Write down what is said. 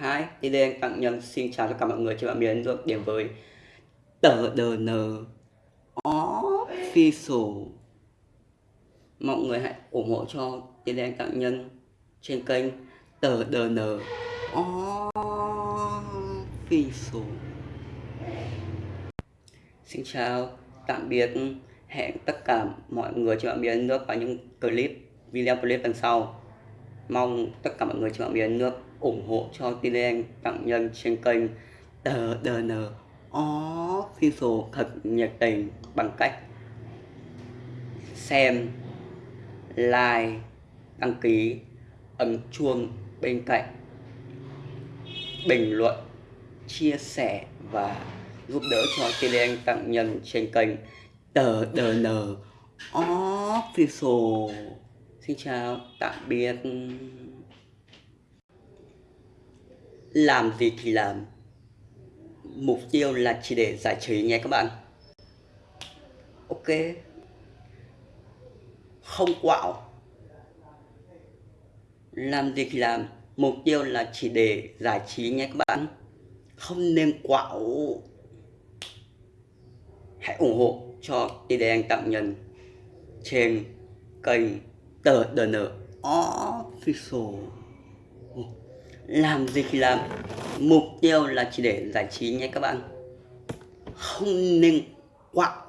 Hi, thì đây anh Tặng Nhân. Xin chào tất cả mọi người trên mạng miền được điểm với tờ DN Official. Mọi người hãy ủng hộ cho thì đây Tặng Nhân trên kênh tờ DN Official. Xin chào, tạm biệt, hẹn tất cả mọi người trên mạng miền nước vào những clip, video clip lần sau. Mong tất cả mọi người trên mạng miền nước ủng hộ cho tin tặng nhân trên kênh tờ DN Official thật nhiệt tình bằng cách xem, like, đăng ký, ấn chuông bên cạnh, bình luận, chia sẻ và giúp đỡ cho tin tặng nhân trên kênh tờ DN Official. Xin chào, tạm biệt làm gì thì làm. Mục tiêu là chỉ để giải trí nhé các bạn. Ok. Không quạo. Làm gì thì làm. Mục tiêu là chỉ để giải trí nhé các bạn. Không nên quạo. Hãy ủng hộ cho ide anh tặng nhân trên kênh tờ đn official làm gì thì làm. Mục tiêu là chỉ để giải trí nhé các bạn. Không nên quạo